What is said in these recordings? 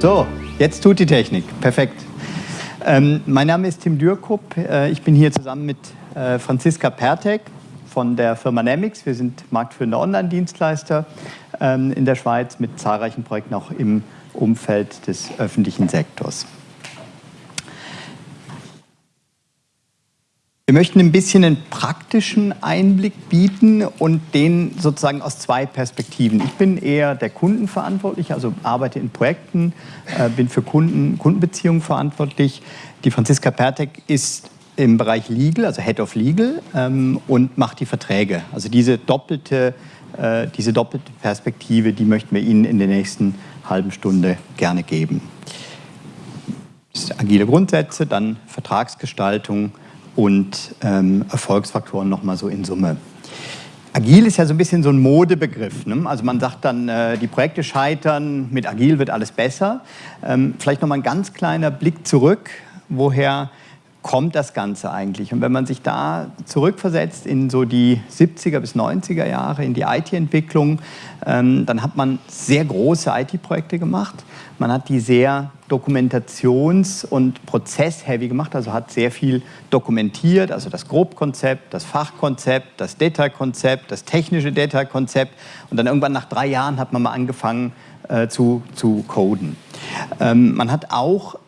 So, jetzt tut die Technik. Perfekt. Ähm, mein Name ist Tim Dürkup. Äh, ich bin hier zusammen mit äh, Franziska Pertek von der Firma Nemix. Wir sind marktführender Online-Dienstleister ähm, in der Schweiz mit zahlreichen Projekten auch im Umfeld des öffentlichen Sektors. Wir möchten ein bisschen einen praktischen Einblick bieten und den sozusagen aus zwei Perspektiven. Ich bin eher der Kundenverantwortliche, also arbeite in Projekten, äh, bin für Kunden, Kundenbeziehungen verantwortlich. Die Franziska Pertek ist im Bereich Legal, also Head of Legal ähm, und macht die Verträge. Also diese doppelte, äh, diese doppelte Perspektive, die möchten wir Ihnen in der nächsten halben Stunde gerne geben. Agile Grundsätze, dann Vertragsgestaltung, und ähm, Erfolgsfaktoren nochmal so in Summe. Agil ist ja so ein bisschen so ein Modebegriff. Ne? Also man sagt dann, äh, die Projekte scheitern, mit Agil wird alles besser. Ähm, vielleicht nochmal ein ganz kleiner Blick zurück, woher kommt das Ganze eigentlich? Und wenn man sich da zurückversetzt in so die 70er bis 90er Jahre, in die IT-Entwicklung, ähm, dann hat man sehr große IT-Projekte gemacht. Man hat die sehr dokumentations- und prozess-heavy gemacht, also hat sehr viel dokumentiert, also das Grobkonzept, das Fachkonzept, das Detailkonzept, das technische Detailkonzept und dann irgendwann nach drei Jahren hat man mal angefangen äh, zu, zu coden. Ähm, man hat auch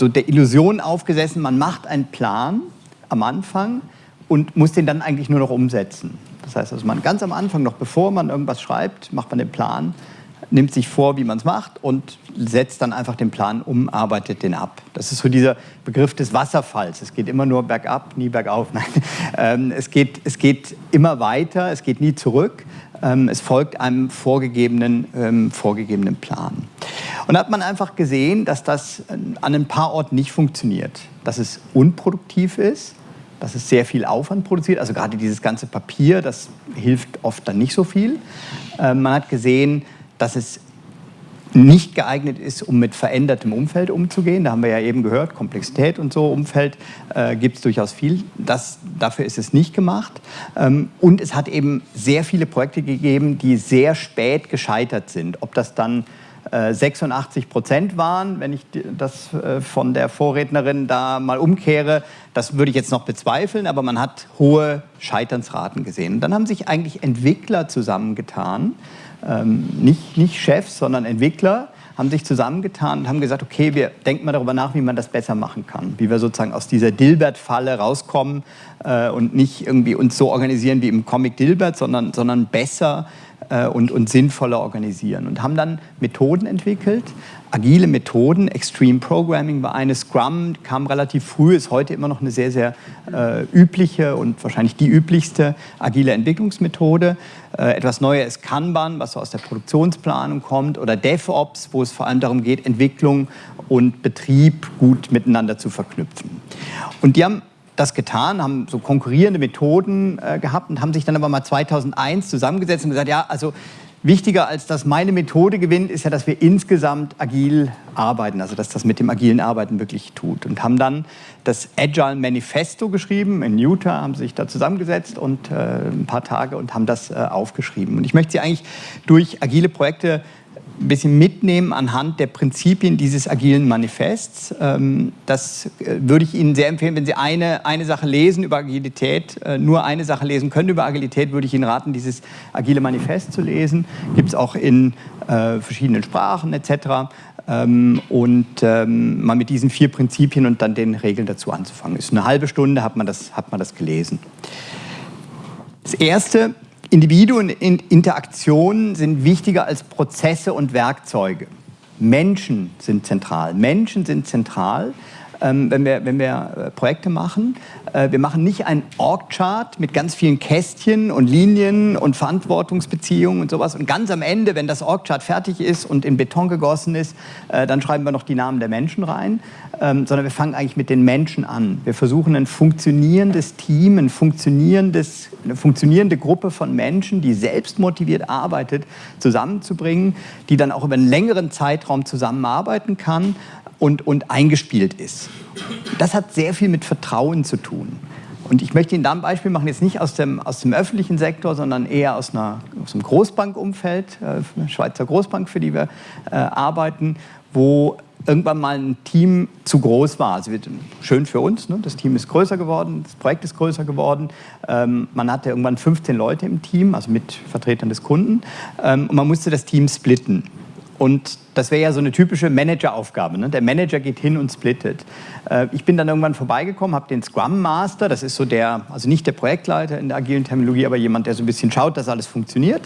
so der Illusion aufgesessen, man macht einen Plan am Anfang und muss den dann eigentlich nur noch umsetzen. Das heißt also, man ganz am Anfang, noch bevor man irgendwas schreibt, macht man den Plan nimmt sich vor, wie man es macht und setzt dann einfach den Plan um, arbeitet den ab. Das ist so dieser Begriff des Wasserfalls. Es geht immer nur bergab, nie bergauf. Nein. Ähm, es, geht, es geht immer weiter, es geht nie zurück. Ähm, es folgt einem vorgegebenen, ähm, vorgegebenen Plan. Und da hat man einfach gesehen, dass das an ein paar Orten nicht funktioniert. Dass es unproduktiv ist, dass es sehr viel Aufwand produziert. Also gerade dieses ganze Papier, das hilft oft dann nicht so viel. Ähm, man hat gesehen, dass es nicht geeignet ist, um mit verändertem Umfeld umzugehen. Da haben wir ja eben gehört, Komplexität und so, Umfeld äh, gibt es durchaus viel. Das, dafür ist es nicht gemacht. Ähm, und es hat eben sehr viele Projekte gegeben, die sehr spät gescheitert sind. Ob das dann 86 äh, Prozent waren, wenn ich das äh, von der Vorrednerin da mal umkehre, das würde ich jetzt noch bezweifeln, aber man hat hohe Scheiternsraten gesehen. Und dann haben sich eigentlich Entwickler zusammengetan, ähm, nicht, nicht Chefs, sondern Entwickler, haben sich zusammengetan und haben gesagt, okay, wir denken mal darüber nach, wie man das besser machen kann, wie wir sozusagen aus dieser Dilbert-Falle rauskommen äh, und nicht irgendwie uns so organisieren wie im Comic Dilbert, sondern, sondern besser äh, und, und sinnvoller organisieren. Und haben dann Methoden entwickelt, agile Methoden. Extreme Programming war eine, Scrum kam relativ früh, ist heute immer noch eine sehr, sehr äh, übliche und wahrscheinlich die üblichste agile Entwicklungsmethode. Äh, etwas Neues ist Kanban, was so aus der Produktionsplanung kommt, oder DevOps, wo es vor allem darum geht, Entwicklung und Betrieb gut miteinander zu verknüpfen. Und die haben das getan, haben so konkurrierende Methoden äh, gehabt und haben sich dann aber mal 2001 zusammengesetzt und gesagt, ja, also wichtiger als dass meine Methode gewinnt, ist ja, dass wir insgesamt agil arbeiten, also dass das mit dem agilen Arbeiten wirklich tut. Und haben dann das Agile Manifesto geschrieben, in Utah haben sich da zusammengesetzt und äh, ein paar Tage und haben das äh, aufgeschrieben. Und ich möchte Sie eigentlich durch agile Projekte ein bisschen mitnehmen anhand der Prinzipien dieses agilen Manifests. Ähm, das äh, würde ich Ihnen sehr empfehlen, wenn Sie eine, eine Sache lesen über Agilität, äh, nur eine Sache lesen können über Agilität, würde ich Ihnen raten, dieses agile Manifest zu lesen. Gibt es auch in äh, verschiedenen Sprachen etc. Ähm, und ähm, mal mit diesen vier Prinzipien und dann den Regeln dazu anzufangen. Ist eine halbe Stunde hat man das, hat man das gelesen. Das erste Individuen und Interaktionen sind wichtiger als Prozesse und Werkzeuge. Menschen sind zentral. Menschen sind zentral, ähm, wenn wir, wenn wir äh, Projekte machen. Äh, wir machen nicht einen Org-Chart mit ganz vielen Kästchen und Linien und Verantwortungsbeziehungen und sowas. Und ganz am Ende, wenn das Org-Chart fertig ist und in Beton gegossen ist, äh, dann schreiben wir noch die Namen der Menschen rein. Ähm, sondern wir fangen eigentlich mit den Menschen an. Wir versuchen ein funktionierendes Team, ein funktionierendes, eine funktionierende Gruppe von Menschen, die selbst motiviert arbeitet, zusammenzubringen, die dann auch über einen längeren Zeitraum zusammenarbeiten kann und, und eingespielt ist. Das hat sehr viel mit Vertrauen zu tun. Und ich möchte Ihnen da ein Beispiel machen, jetzt nicht aus dem, aus dem öffentlichen Sektor, sondern eher aus, einer, aus einem Großbankumfeld, äh, Schweizer Großbank, für die wir äh, arbeiten, wo irgendwann mal ein Team zu groß war. Also schön für uns, ne? das Team ist größer geworden, das Projekt ist größer geworden. Ähm, man hatte irgendwann 15 Leute im Team, also mit Vertretern des Kunden. Ähm, und man musste das Team splitten. Und das wäre ja so eine typische Manageraufgabe. Ne? Der Manager geht hin und splittet. Äh, ich bin dann irgendwann vorbeigekommen, habe den Scrum Master, das ist so der, also nicht der Projektleiter in der agilen Terminologie, aber jemand, der so ein bisschen schaut, dass alles funktioniert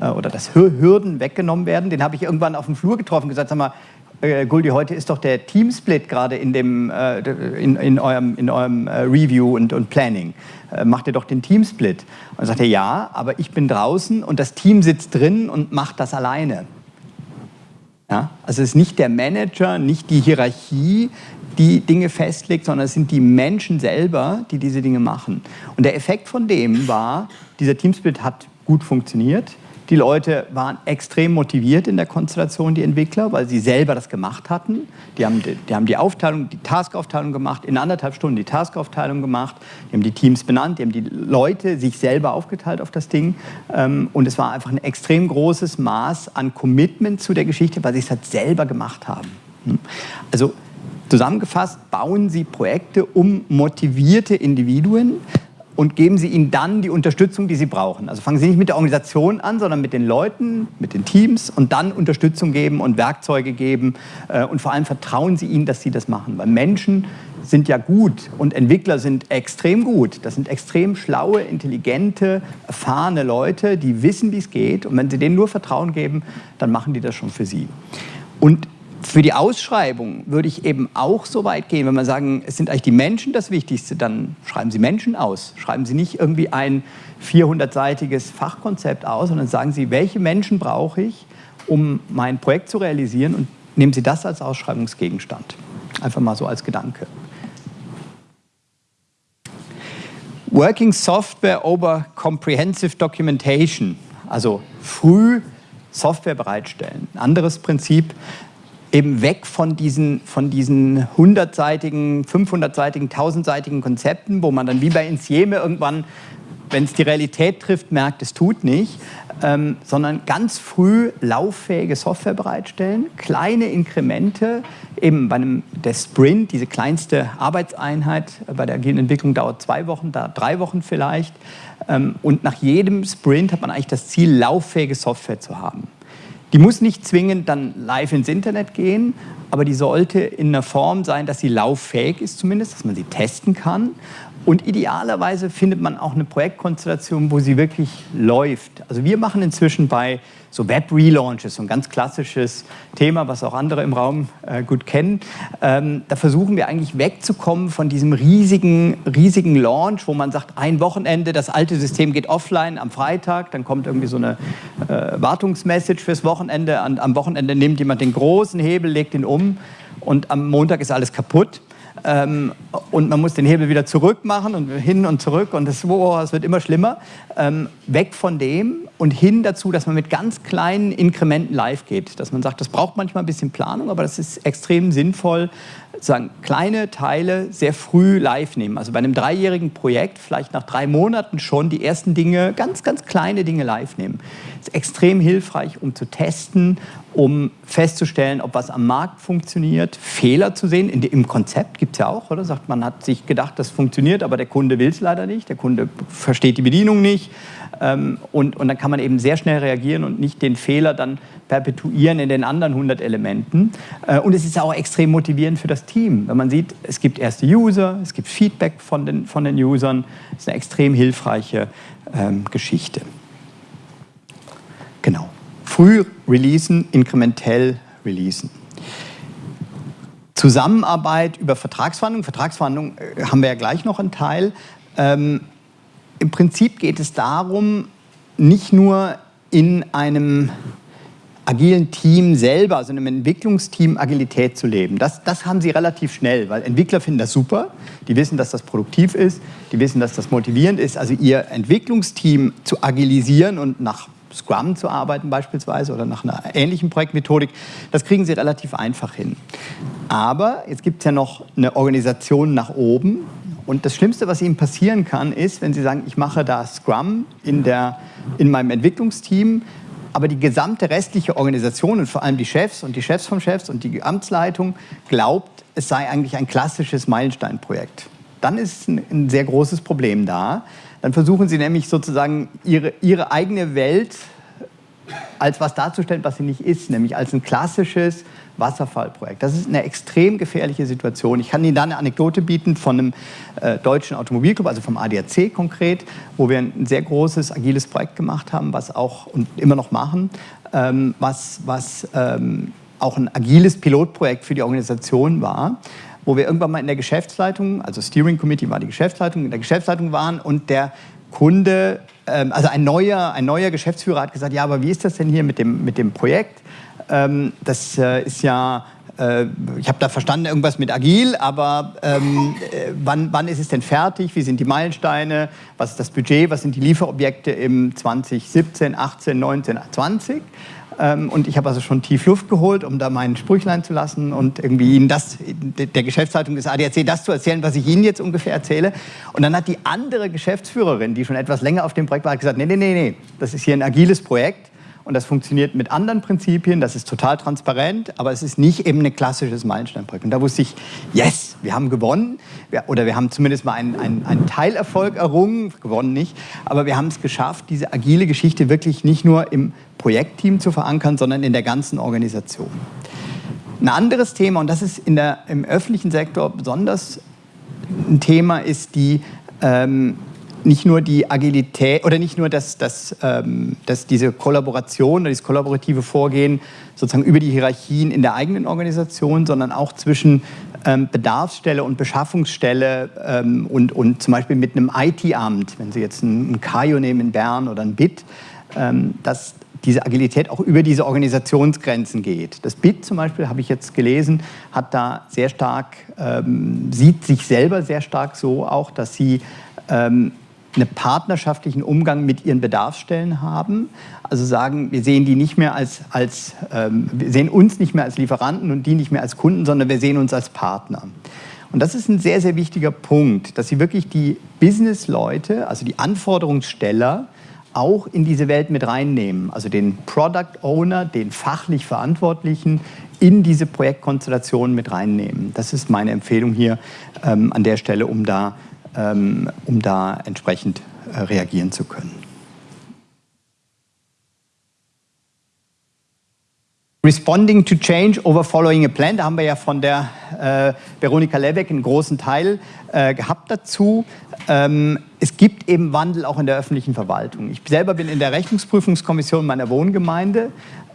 äh, oder dass Hürden weggenommen werden. Den habe ich irgendwann auf dem Flur getroffen und gesagt, sag mal, äh, Guldi, heute ist doch der Teamsplit gerade in, äh, in, in eurem, in eurem äh, Review und, und Planning. Äh, macht ihr doch den Teamsplit. Und dann sagt er, ja, aber ich bin draußen und das Team sitzt drin und macht das alleine. Ja? Also es ist nicht der Manager, nicht die Hierarchie, die Dinge festlegt, sondern es sind die Menschen selber, die diese Dinge machen. Und der Effekt von dem war, dieser Teamsplit hat gut funktioniert. Die Leute waren extrem motiviert in der Konstellation, die Entwickler, weil sie selber das gemacht hatten. Die haben die, die, haben die Aufteilung, die Taskaufteilung gemacht, in anderthalb Stunden die Taskaufteilung gemacht, die haben die Teams benannt, die haben die Leute sich selber aufgeteilt auf das Ding. Ähm, und es war einfach ein extrem großes Maß an Commitment zu der Geschichte, weil sie es halt selber gemacht haben. Hm? Also zusammengefasst, bauen Sie Projekte um motivierte Individuen, und geben Sie ihnen dann die Unterstützung, die sie brauchen. Also fangen Sie nicht mit der Organisation an, sondern mit den Leuten, mit den Teams und dann Unterstützung geben und Werkzeuge geben äh, und vor allem vertrauen Sie ihnen, dass sie das machen. Weil Menschen sind ja gut und Entwickler sind extrem gut. Das sind extrem schlaue, intelligente, erfahrene Leute, die wissen, wie es geht und wenn Sie denen nur Vertrauen geben, dann machen die das schon für Sie. Und für die Ausschreibung würde ich eben auch so weit gehen, wenn man sagen, es sind eigentlich die Menschen das Wichtigste, dann schreiben Sie Menschen aus. Schreiben Sie nicht irgendwie ein 400-seitiges Fachkonzept aus, sondern sagen Sie, welche Menschen brauche ich, um mein Projekt zu realisieren und nehmen Sie das als Ausschreibungsgegenstand. Einfach mal so als Gedanke. Working Software over Comprehensive Documentation, also früh Software bereitstellen. Anderes Prinzip, eben weg von diesen, von diesen 100-seitigen, 500-seitigen, 1000-seitigen Konzepten, wo man dann wie bei Insieme irgendwann, wenn es die Realität trifft, merkt, es tut nicht, ähm, sondern ganz früh lauffähige Software bereitstellen, kleine Inkremente, eben bei einem, der Sprint, diese kleinste Arbeitseinheit bei der agilen Entwicklung dauert zwei Wochen, da drei Wochen vielleicht, ähm, und nach jedem Sprint hat man eigentlich das Ziel, lauffähige Software zu haben. Die muss nicht zwingend dann live ins Internet gehen, aber die sollte in einer Form sein, dass sie lauffähig ist zumindest, dass man sie testen kann und idealerweise findet man auch eine Projektkonstellation, wo sie wirklich läuft. Also wir machen inzwischen bei so Web-Relaunches, so ein ganz klassisches Thema, was auch andere im Raum äh, gut kennen. Ähm, da versuchen wir eigentlich wegzukommen von diesem riesigen, riesigen Launch, wo man sagt, ein Wochenende, das alte System geht offline am Freitag, dann kommt irgendwie so eine äh, Wartungsmessage fürs Wochenende. An, am Wochenende nimmt jemand den großen Hebel, legt ihn um und am Montag ist alles kaputt. Ähm, und man muss den Hebel wieder zurück machen und hin und zurück und oh, das wird immer schlimmer. Ähm, weg von dem und hin dazu, dass man mit ganz kleinen Inkrementen live geht. Dass man sagt, das braucht manchmal ein bisschen Planung, aber das ist extrem sinnvoll, sagen, kleine Teile sehr früh live nehmen. Also bei einem dreijährigen Projekt vielleicht nach drei Monaten schon die ersten Dinge, ganz, ganz kleine Dinge live nehmen. Extrem hilfreich, um zu testen, um festzustellen, ob was am Markt funktioniert, Fehler zu sehen. Im Konzept gibt es ja auch, oder? Sagt, man hat sich gedacht, das funktioniert, aber der Kunde will es leider nicht, der Kunde versteht die Bedienung nicht. Ähm, und, und dann kann man eben sehr schnell reagieren und nicht den Fehler dann perpetuieren in den anderen 100 Elementen. Äh, und es ist auch extrem motivierend für das Team, wenn man sieht, es gibt erste User, es gibt Feedback von den, von den Usern. Das ist eine extrem hilfreiche ähm, Geschichte. Genau. Früh releasen, inkrementell releasen. Zusammenarbeit über Vertragsverhandlungen. Vertragsverhandlungen äh, haben wir ja gleich noch einen Teil. Ähm, Im Prinzip geht es darum, nicht nur in einem agilen Team selber, also einem Entwicklungsteam Agilität zu leben. Das, das haben sie relativ schnell, weil Entwickler finden das super, die wissen, dass das produktiv ist, die wissen, dass das motivierend ist. Also ihr Entwicklungsteam zu agilisieren und nach Scrum zu arbeiten beispielsweise oder nach einer ähnlichen Projektmethodik, das kriegen sie relativ einfach hin. Aber jetzt gibt es ja noch eine Organisation nach oben Und das Schlimmste, was Ihnen passieren kann, ist, wenn Sie sagen, ich mache da Scrum in, der, in meinem Entwicklungsteam, aber die gesamte restliche Organisation und vor allem die Chefs und die Chefs vom Chefs und die Amtsleitung glaubt, es sei eigentlich ein klassisches Meilensteinprojekt. Dann ist ein, ein sehr großes Problem da. Dann versuchen Sie nämlich sozusagen Ihre, Ihre eigene Welt als was darzustellen, was sie nicht ist, nämlich als ein klassisches Wasserfallprojekt. Das ist eine extrem gefährliche Situation. Ich kann Ihnen da eine Anekdote bieten von einem äh, deutschen Automobilclub, also vom ADAC konkret, wo wir ein sehr großes, agiles Projekt gemacht haben, was auch und immer noch machen, ähm, was, was ähm, auch ein agiles Pilotprojekt für die Organisation war wo wir irgendwann mal in der Geschäftsleitung, also Steering Committee war die Geschäftsleitung, in der Geschäftsleitung waren und der Kunde, ähm, also ein neuer, ein neuer Geschäftsführer hat gesagt, ja, aber wie ist das denn hier mit dem, mit dem Projekt? Ähm, das äh, ist ja äh, ich habe da verstanden, irgendwas mit agil, aber ähm, äh, wann, wann, ist es denn fertig? Wie sind die Meilensteine? Was ist das Budget? Was sind die Lieferobjekte im 2017, 18, 19, 20? Ähm, und ich habe also schon tief Luft geholt, um da mein Sprüchlein zu lassen und irgendwie Ihnen das, der Geschäftsleitung des ADAC, das zu erzählen, was ich Ihnen jetzt ungefähr erzähle. Und dann hat die andere Geschäftsführerin, die schon etwas länger auf dem Projekt war, gesagt, nee, nee, nee, nee, das ist hier ein agiles Projekt und das funktioniert mit anderen Prinzipien, das ist total transparent, aber es ist nicht eben ein klassisches Meilensteinprojekt. Und da wusste ich, yes, wir haben gewonnen oder wir haben zumindest mal einen, einen, einen Teilerfolg errungen, gewonnen nicht, aber wir haben es geschafft, diese agile Geschichte wirklich nicht nur im Projektteam zu verankern, sondern in der ganzen Organisation. Ein anderes Thema, und das ist der, im öffentlichen Sektor besonders ein Thema, ist die ähm, nicht nur die Agilität oder nicht nur das, das, ähm, das diese Kollaboration oder dieses kollaborative Vorgehen sozusagen über die Hierarchien in der eigenen Organisation, sondern auch zwischen ähm, Bedarfsstelle und Beschaffungsstelle ähm, und, und zum Beispiel mit einem IT-Amt, wenn Sie jetzt ein, ein Kajo nehmen in Bern oder ein BIT, ähm, dass diese Agilität auch über diese Organisationsgrenzen geht. Das BIT zum Beispiel, habe ich jetzt gelesen, hat da sehr stark, ähm, sieht sich selber sehr stark so auch, dass sie ähm, einen partnerschaftlichen Umgang mit ihren Bedarfsstellen haben. Also sagen, wir sehen die nicht mehr als, als ähm, wir sehen uns nicht mehr als Lieferanten und die nicht mehr als Kunden, sondern wir sehen uns als Partner. Und das ist ein sehr, sehr wichtiger Punkt, dass sie wirklich die Business-Leute, also die Anforderungssteller, auch in diese Welt mit reinnehmen. Also den Product Owner, den fachlich Verantwortlichen in diese Projektkonstellation mit reinnehmen. Das ist meine Empfehlung hier ähm, an der Stelle, um da ähm, um da entsprechend äh, reagieren zu können. Responding to Change over Following a Plan, da haben wir ja von der äh, Veronika Lebeck einen großen Teil äh, gehabt dazu. Ähm, es gibt eben Wandel auch in der öffentlichen Verwaltung. Ich selber bin in der Rechnungsprüfungskommission meiner Wohngemeinde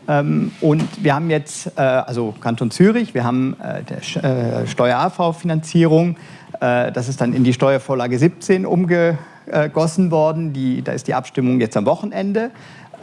ähm, und wir haben jetzt, äh, also Kanton Zürich, wir haben äh, der äh, Steuer-AV-Finanzierung, das ist dann in die Steuervorlage 17 umgegossen worden. Die, da ist die Abstimmung jetzt am Wochenende.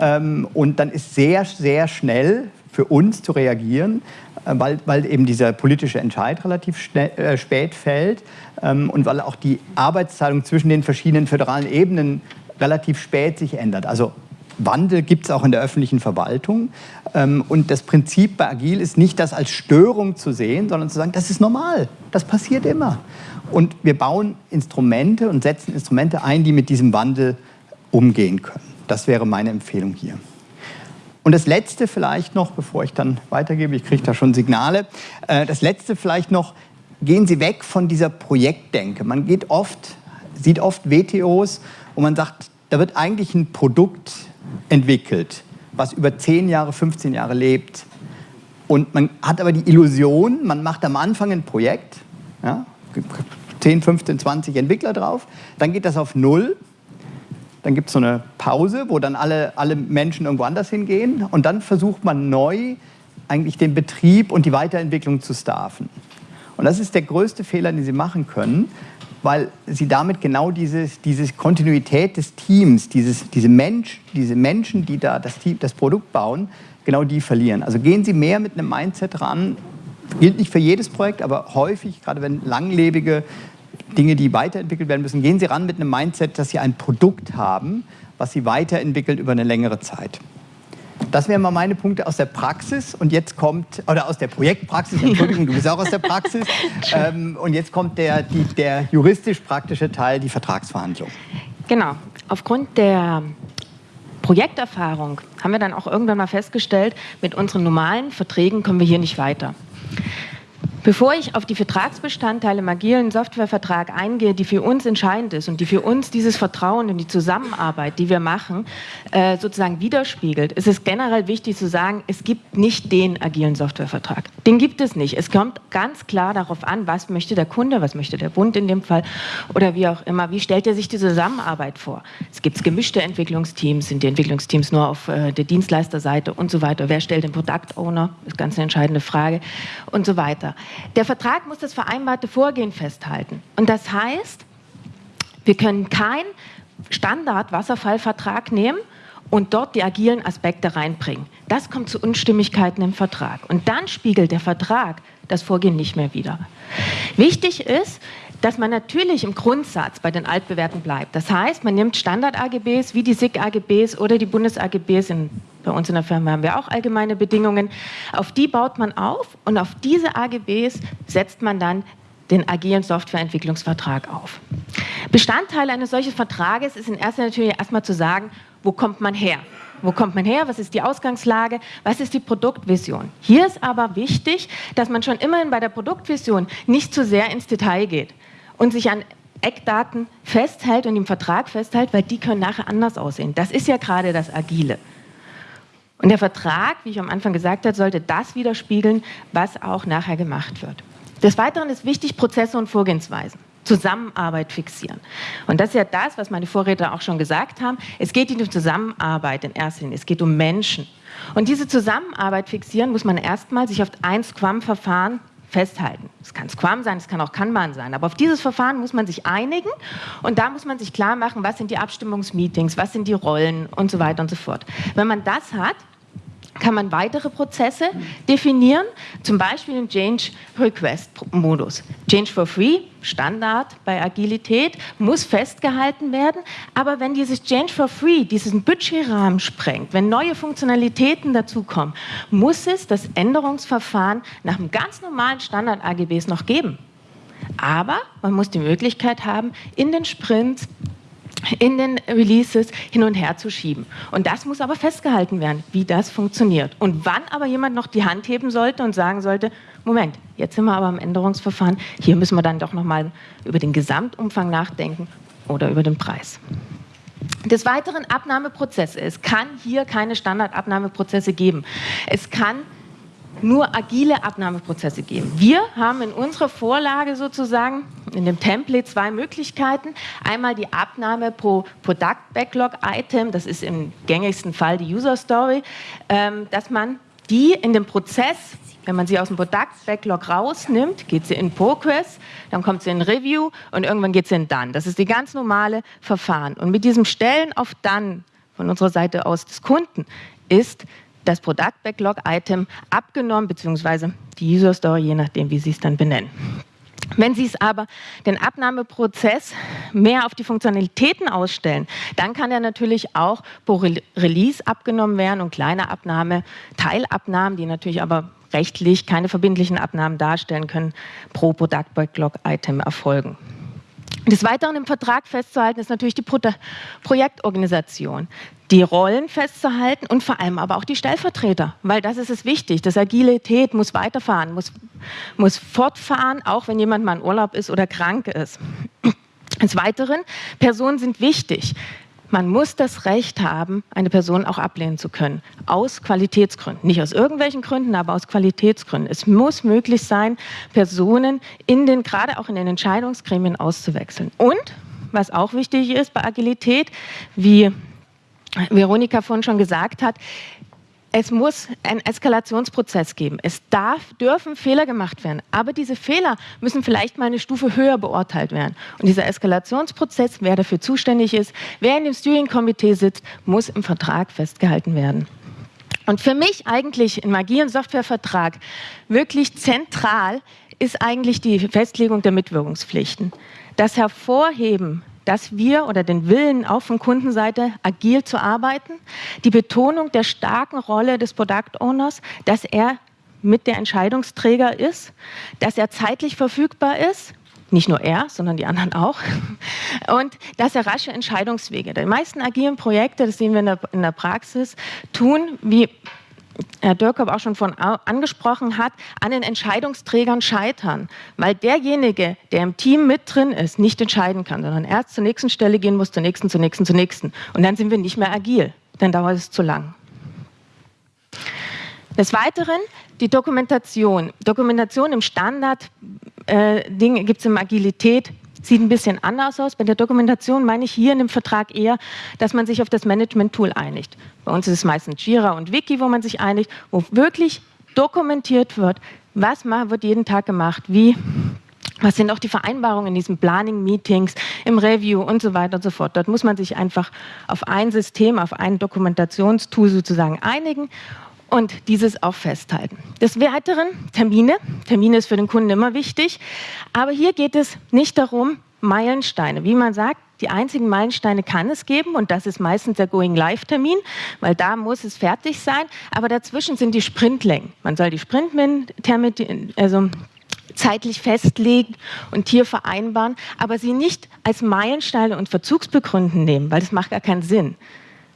Ähm, und dann ist sehr, sehr schnell für uns zu reagieren, äh, weil, weil eben dieser politische Entscheid relativ schnell, äh, spät fällt ähm, und weil auch die Arbeitsteilung zwischen den verschiedenen föderalen Ebenen relativ spät sich ändert. Also Wandel gibt es auch in der öffentlichen Verwaltung. Ähm, und das Prinzip bei Agil ist nicht, das als Störung zu sehen, sondern zu sagen, das ist normal, das passiert immer. Und wir bauen Instrumente und setzen Instrumente ein, die mit diesem Wandel umgehen können. Das wäre meine Empfehlung hier. Und das Letzte vielleicht noch, bevor ich dann weitergebe, ich kriege da schon Signale, äh, das Letzte vielleicht noch, gehen Sie weg von dieser Projektdenke. Man geht oft, sieht oft WTOs, wo man sagt, da wird eigentlich ein Produkt entwickelt, was über 10 Jahre, 15 Jahre lebt. Und man hat aber die Illusion, man macht am Anfang ein Projekt, ja, 10, 15, 20 Entwickler drauf, dann geht das auf Null, dann gibt es so eine Pause, wo dann alle, alle Menschen irgendwo anders hingehen und dann versucht man neu eigentlich den Betrieb und die Weiterentwicklung zu staffen. Und das ist der größte Fehler, den Sie machen können, weil Sie damit genau diese, diese Kontinuität des Teams, dieses, diese, Mensch, diese Menschen, die da das, Team, das Produkt bauen, genau die verlieren. Also gehen Sie mehr mit einem Mindset ran, gilt nicht für jedes Projekt, aber häufig, gerade wenn langlebige Dinge, die weiterentwickelt werden müssen, gehen Sie ran mit einem Mindset, dass Sie ein Produkt haben, was Sie weiterentwickelt über eine längere Zeit. Das wären mal meine Punkte aus der Praxis und jetzt kommt, oder aus der Projektpraxis, Entschuldigung, du bist auch aus der Praxis. Ähm, und jetzt kommt der, die, der juristisch-praktische Teil, die Vertragsverhandlung. Genau. Aufgrund der Projekterfahrung haben wir dann auch irgendwann mal festgestellt, mit unseren normalen Verträgen kommen wir hier nicht weiter. Bevor ich auf die Vertragsbestandteile im agilen Softwarevertrag eingehe, die für uns entscheidend ist und die für uns dieses Vertrauen und die Zusammenarbeit, die wir machen, äh, sozusagen widerspiegelt, ist es generell wichtig zu sagen, es gibt nicht den agilen Softwarevertrag. Den gibt es nicht. Es kommt ganz klar darauf an, was möchte der Kunde, was möchte der Bund in dem Fall oder wie auch immer. Wie stellt er sich die Zusammenarbeit vor? Es gibt gemischte Entwicklungsteams, sind die Entwicklungsteams nur auf äh, der Dienstleisterseite und so weiter. Wer stellt den Product Owner? Ist ganz eine entscheidende Frage und so weiter. Der Vertrag muss das vereinbarte Vorgehen festhalten. Und das heißt, wir können keinen Standard-Wasserfallvertrag nehmen und dort die agilen Aspekte reinbringen. Das kommt zu Unstimmigkeiten im Vertrag. Und dann spiegelt der Vertrag das Vorgehen nicht mehr wider. Wichtig ist, dass man natürlich im Grundsatz bei den Altbewerten bleibt. Das heißt, man nimmt Standard-AGBs wie die SIG-AGBs oder die Bundes-AGBs, bei uns in der Firma haben wir auch allgemeine Bedingungen, auf die baut man auf und auf diese AGBs setzt man dann den agilen Softwareentwicklungsvertrag auf. Bestandteil eines solchen Vertrages ist in erster Linie erstmal zu sagen, wo kommt man her? Wo kommt man her? Was ist die Ausgangslage? Was ist die Produktvision? Hier ist aber wichtig, dass man schon immerhin bei der Produktvision nicht zu sehr ins Detail geht und sich an Eckdaten festhält und im Vertrag festhält, weil die können nachher anders aussehen. Das ist ja gerade das Agile. Und der Vertrag, wie ich am Anfang gesagt habe, sollte das widerspiegeln, was auch nachher gemacht wird. Des Weiteren ist wichtig, Prozesse und Vorgehensweisen. Zusammenarbeit fixieren. Und das ist ja das, was meine Vorredner auch schon gesagt haben. Es geht nicht um Zusammenarbeit in erster Linie, es geht um Menschen. Und diese Zusammenarbeit fixieren muss man erstmal sich auf ein Scrum-Verfahren festhalten. Es kann Scrum sein, es kann auch Kanban sein, aber auf dieses Verfahren muss man sich einigen und da muss man sich klar machen, was sind die Abstimmungsmeetings, was sind die Rollen und so weiter und so fort. Wenn man das hat, kann man weitere Prozesse definieren, zum Beispiel im Change Request Modus. Change for Free, Standard bei Agilität, muss festgehalten werden, aber wenn dieses Change for Free diesen Budgetrahmen sprengt, wenn neue Funktionalitäten dazukommen, muss es das Änderungsverfahren nach einem ganz normalen Standard AGBs noch geben. Aber man muss die Möglichkeit haben, in den Sprints in den Releases hin und her zu schieben. Und das muss aber festgehalten werden, wie das funktioniert. Und wann aber jemand noch die Hand heben sollte und sagen sollte, Moment, jetzt sind wir aber im Änderungsverfahren, hier müssen wir dann doch nochmal über den Gesamtumfang nachdenken oder über den Preis. Des Weiteren Abnahmeprozesse. Es kann hier keine Standardabnahmeprozesse geben. Es kann nur agile Abnahmeprozesse geben. Wir haben in unserer Vorlage sozusagen in dem Template zwei Möglichkeiten. Einmal die Abnahme pro Product Backlog Item, das ist im gängigsten Fall die User Story, ähm, dass man die in dem Prozess, wenn man sie aus dem Product Backlog rausnimmt, geht sie in Progress, dann kommt sie in Review und irgendwann geht sie in Done. Das ist die ganz normale Verfahren. Und mit diesem Stellen auf Done von unserer Seite aus des Kunden ist das Product Backlog Item abgenommen, beziehungsweise die User Story, je nachdem, wie Sie es dann benennen. Wenn Sie es aber den Abnahmeprozess mehr auf die Funktionalitäten ausstellen, dann kann er natürlich auch pro Release abgenommen werden und kleine Abnahme, Teilabnahmen, die natürlich aber rechtlich keine verbindlichen Abnahmen darstellen können, pro Product Backlog Item erfolgen. Des Weiteren im Vertrag festzuhalten ist natürlich die Pro Projektorganisation, die Rollen festzuhalten und vor allem aber auch die Stellvertreter, weil das ist es wichtig. Das Agilität muss weiterfahren, muss, muss fortfahren, auch wenn jemand mal in Urlaub ist oder krank ist. Des Weiteren, Personen sind wichtig. Man muss das Recht haben, eine Person auch ablehnen zu können. Aus Qualitätsgründen. Nicht aus irgendwelchen Gründen, aber aus Qualitätsgründen. Es muss möglich sein, Personen in den, gerade auch in den Entscheidungsgremien auszuwechseln. Und, was auch wichtig ist bei Agilität, wie Veronika vorhin schon gesagt hat, es muss einen Eskalationsprozess geben. Es darf, dürfen Fehler gemacht werden, aber diese Fehler müssen vielleicht mal eine Stufe höher beurteilt werden. Und dieser Eskalationsprozess, wer dafür zuständig ist, wer in dem Steering-Komitee sitzt, muss im Vertrag festgehalten werden. Und für mich eigentlich im agilen Softwarevertrag wirklich zentral ist eigentlich die Festlegung der Mitwirkungspflichten. Das Hervorheben dass wir oder den Willen auch von Kundenseite agil zu arbeiten, die Betonung der starken Rolle des Product Owners, dass er mit der Entscheidungsträger ist, dass er zeitlich verfügbar ist, nicht nur er, sondern die anderen auch. Und dass er rasche Entscheidungswege. Die meisten agilen Projekte, das sehen wir in der, in der Praxis, tun, wie Herr Dürkop auch schon von angesprochen hat, an den Entscheidungsträgern scheitern, weil derjenige, der im Team mit drin ist, nicht entscheiden kann, sondern erst zur nächsten Stelle gehen muss, zur nächsten, zur nächsten, zur nächsten. Und dann sind wir nicht mehr agil, dann dauert es zu lang. Des Weiteren die Dokumentation. Dokumentation im Standard-Ding äh, gibt es in Agilität sieht ein bisschen anders aus. Bei der Dokumentation meine ich hier in dem Vertrag eher, dass man sich auf das Management-Tool einigt. Bei uns ist es meistens Jira und Wiki, wo man sich einigt, wo wirklich dokumentiert wird, was wird jeden Tag gemacht, wie, was sind auch die Vereinbarungen in diesen Planning-Meetings, im Review und so weiter und so fort. Dort muss man sich einfach auf ein System, auf ein Dokumentationstool sozusagen einigen und dieses auch festhalten. Des Weiteren Termine. Termine ist für den Kunden immer wichtig, aber hier geht es nicht darum, Meilensteine. Wie man sagt, die einzigen Meilensteine kann es geben und das ist meistens der Going-Live-Termin, weil da muss es fertig sein. Aber dazwischen sind die Sprintlängen. Man soll die Sprinttermine, also zeitlich festlegen und hier vereinbaren, aber sie nicht als Meilensteine und Verzugsbegründen nehmen, weil das macht gar keinen Sinn.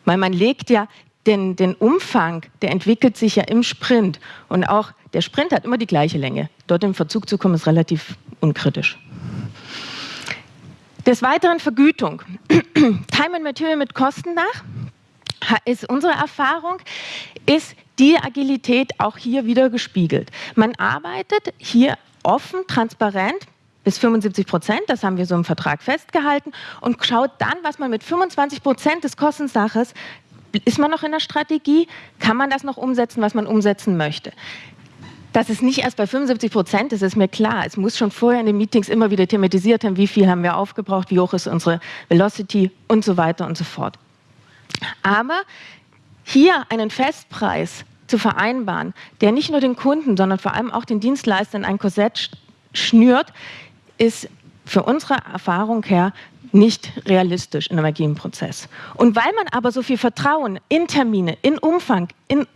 Weil man legt ja den, den Umfang, der entwickelt sich ja im Sprint. Und auch der Sprint hat immer die gleiche Länge. Dort im Verzug zu kommen, ist relativ unkritisch. Des Weiteren Vergütung. Time and Material mit Kosten nach ist unsere Erfahrung, ist die Agilität auch hier wieder gespiegelt. Man arbeitet hier offen, transparent bis 75 Prozent, das haben wir so im Vertrag festgehalten, und schaut dann, was man mit 25 Prozent des Kostensaches ist man noch in der Strategie? Kann man das noch umsetzen, was man umsetzen möchte? Das ist nicht erst bei 75 Prozent, das ist mir klar. Es muss schon vorher in den Meetings immer wieder thematisiert haben, wie viel haben wir aufgebraucht, wie hoch ist unsere Velocity und so weiter und so fort. Aber hier einen Festpreis zu vereinbaren, der nicht nur den Kunden, sondern vor allem auch den Dienstleistern ein Korsett schnürt, ist für unsere Erfahrung her nicht realistisch in einem agilen Prozess. Und weil man aber so viel Vertrauen in Termine, in Umfang, in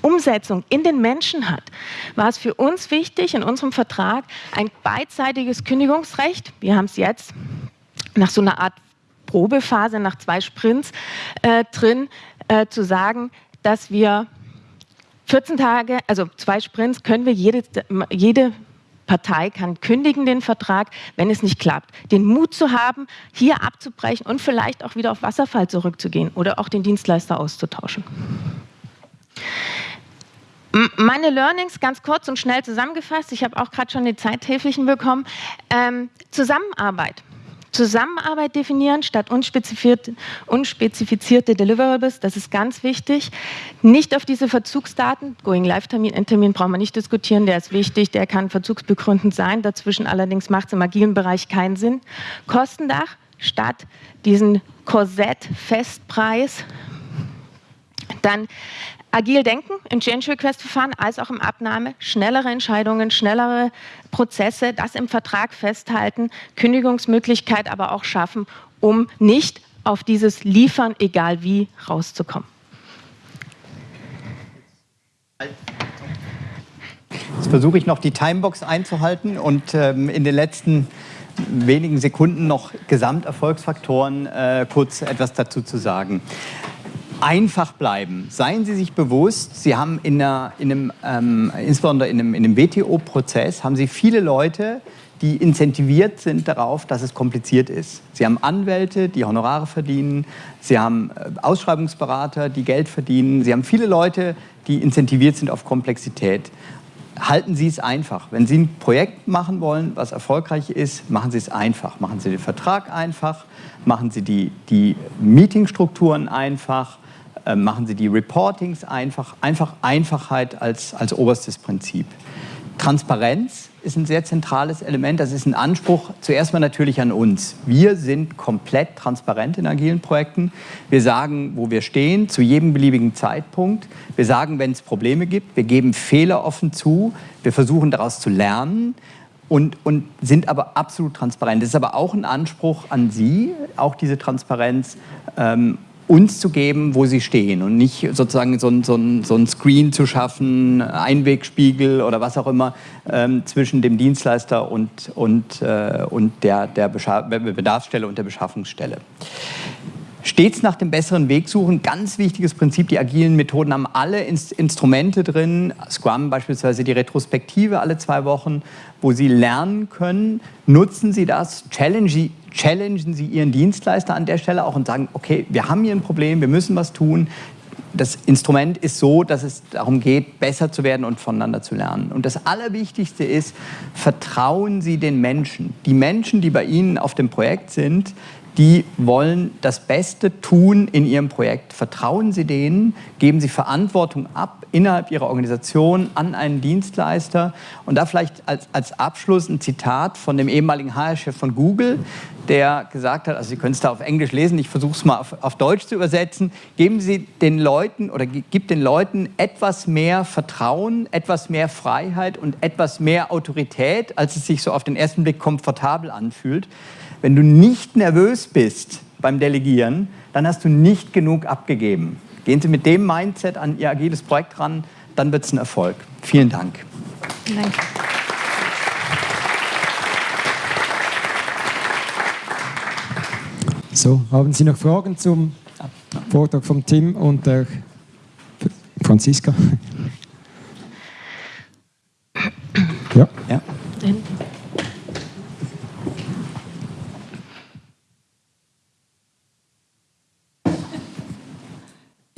Umsetzung in den Menschen hat, war es für uns wichtig, in unserem Vertrag ein beidseitiges Kündigungsrecht, wir haben es jetzt nach so einer Art Probephase, nach zwei Sprints äh, drin, äh, zu sagen, dass wir 14 Tage, also zwei Sprints, können wir jede, jede Partei kann kündigen den Vertrag, wenn es nicht klappt. Den Mut zu haben, hier abzubrechen und vielleicht auch wieder auf Wasserfall zurückzugehen oder auch den Dienstleister auszutauschen. Meine Learnings ganz kurz und schnell zusammengefasst. Ich habe auch gerade schon die Zeithilflichen bekommen. Ähm, Zusammenarbeit. Zusammenarbeit definieren statt unspezifizierte, Deliverables, das ist ganz wichtig. Nicht auf diese Verzugsdaten, Going-Live-Termin, Endtermin brauchen wir nicht diskutieren, der ist wichtig, der kann verzugsbegründend sein, dazwischen allerdings macht es im agilen Bereich keinen Sinn. Kostendach statt diesen Korsett-Festpreis. Dann agil denken im Change Request Verfahren als auch im Abnahme, schnellere Entscheidungen, schnellere Prozesse, das im Vertrag festhalten, Kündigungsmöglichkeit aber auch schaffen, um nicht auf dieses Liefern, egal wie, rauszukommen. Jetzt versuche ich noch die Timebox einzuhalten und ähm, in den letzten wenigen Sekunden noch Gesamterfolgsfaktoren äh, kurz etwas dazu zu sagen einfach bleiben. Seien Sie sich bewusst, Sie haben in, einer, in einem, ähm, insbesondere in einem, in einem WTO-Prozess, haben Sie viele Leute, die incentiviert sind darauf, dass es kompliziert ist. Sie haben Anwälte, die Honorare verdienen, Sie haben äh, Ausschreibungsberater, die Geld verdienen, Sie haben viele Leute, die incentiviert sind auf Komplexität. Halten Sie es einfach. Wenn Sie ein Projekt machen wollen, was erfolgreich ist, machen Sie es einfach. Machen Sie den Vertrag einfach, machen Sie die, die Meetingstrukturen einfach, äh, machen Sie die Reportings einfach, einfach Einfachheit als, als oberstes Prinzip. Transparenz ist ein sehr zentrales Element. Das ist ein Anspruch zuerst mal natürlich an uns. Wir sind komplett transparent in agilen Projekten. Wir sagen, wo wir stehen, zu jedem beliebigen Zeitpunkt. Wir sagen, wenn es Probleme gibt. Wir geben Fehler offen zu. Wir versuchen daraus zu lernen. und, und sind aber absolut transparent. Das ist aber auch ein Anspruch an Sie, auch diese Transparenz ähm, uns zu geben, wo sie stehen und nicht sozusagen so ein, so so ein Screen zu schaffen, Einwegspiegel oder was auch immer ähm, zwischen dem Dienstleister und, und, äh, und der, der Bedarfsstelle und der Beschaffungsstelle. Stets nach dem besseren Weg suchen, ganz wichtiges Prinzip. Die agilen Methoden haben alle Instrumente drin, Scrum beispielsweise die Retrospektive alle zwei Wochen, wo Sie lernen können. Nutzen Sie das, challenge, challengen Sie Ihren Dienstleister an der Stelle auch und sagen, okay, wir haben hier ein Problem, wir müssen was tun. Das Instrument ist so, dass es darum geht, besser zu werden und voneinander zu lernen. Und das Allerwichtigste ist, vertrauen Sie den Menschen. Die Menschen, die bei Ihnen auf dem Projekt sind, die wollen das Beste tun in ihrem Projekt. Vertrauen Sie denen, geben Sie Verantwortung ab innerhalb Ihrer Organisation an einen Dienstleister. Und da vielleicht als, als Abschluss ein Zitat von dem ehemaligen HR-Chef von Google, der gesagt hat, also Sie können es da auf Englisch lesen, ich versuche es mal auf, auf, Deutsch zu übersetzen, geben Sie den Leuten oder gibt den Leuten etwas mehr Vertrauen, etwas mehr Freiheit und etwas mehr Autorität, als es sich so auf den ersten Blick komfortabel anfühlt. Wenn du nicht nervös bist beim Delegieren, dann hast du nicht genug abgegeben. Gehen Sie mit dem Mindset an Ihr agiles Projekt ran, dann wird es ein Erfolg. Vielen Dank. Danke. So, haben Sie noch Fragen zum Vortrag von Tim und der Franziska? Ja. ja.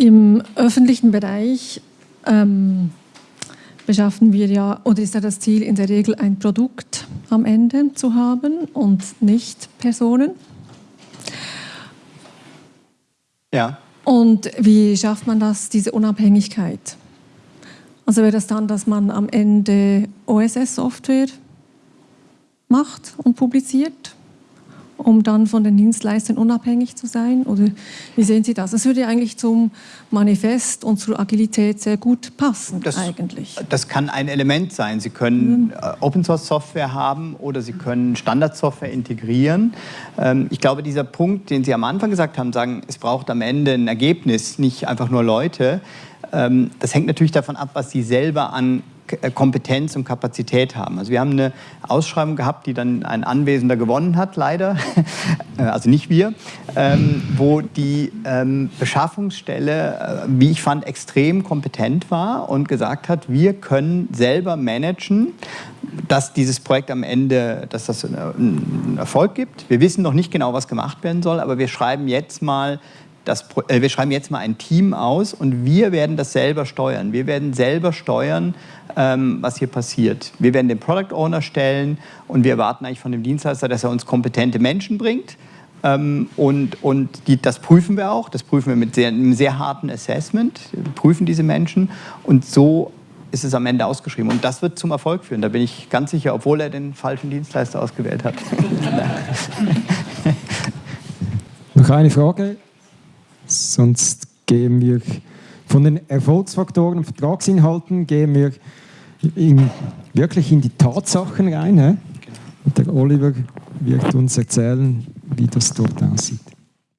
Im öffentlichen Bereich ähm, beschaffen wir ja, oder ist ja das Ziel in der Regel ein Produkt am Ende zu haben und nicht Personen. Ja. Und wie schafft man das, diese Unabhängigkeit? Also wäre das dann, dass man am Ende OSS-Software macht und publiziert? Um dann von den Dienstleistern unabhängig zu sein? Oder wie sehen Sie das? Das würde eigentlich zum Manifest und zur Agilität sehr gut passen das, eigentlich. Das kann ein Element sein. Sie können mhm. Open Source Software haben oder Sie können Standardsoftware integrieren. Ähm, ich glaube, dieser Punkt, den Sie am Anfang gesagt haben, sagen, es braucht am Ende ein Ergebnis, nicht einfach nur Leute. Ähm, das hängt natürlich davon ab, was Sie selber an äh, Kompetenz und Kapazität haben. Also wir haben eine Ausschreibung gehabt, die dann ein Anwesender gewonnen hat, leider, äh, also nicht wir, ähm, wo die ähm, Beschaffungsstelle, äh, wie ich fand, extrem kompetent war und gesagt hat, wir können selber managen, dass dieses Projekt am Ende, dass das einen Erfolg gibt. Wir wissen noch nicht genau, was gemacht werden soll, aber wir schreiben jetzt mal das, äh, wir schreiben jetzt mal ein Team aus und wir werden das selber steuern. Wir werden selber steuern, was hier passiert. Wir werden den Product Owner stellen und wir erwarten eigentlich von dem Dienstleister, dass er uns kompetente Menschen bringt. Ähm, und und die, das prüfen wir auch. Das prüfen wir mit sehr, einem sehr harten Assessment. Wir prüfen diese Menschen und so ist es am Ende ausgeschrieben. Und das wird zum Erfolg führen. Da bin ich ganz sicher, obwohl er den falschen Dienstleister ausgewählt hat. Noch eine Frage? Sonst gehen wir von den Erfolgsfaktoren und Vertragsinhalten gehen wir in, wirklich in die Tatsachen rein. He? Und der Oliver wird uns erzählen, wie das dort aussieht.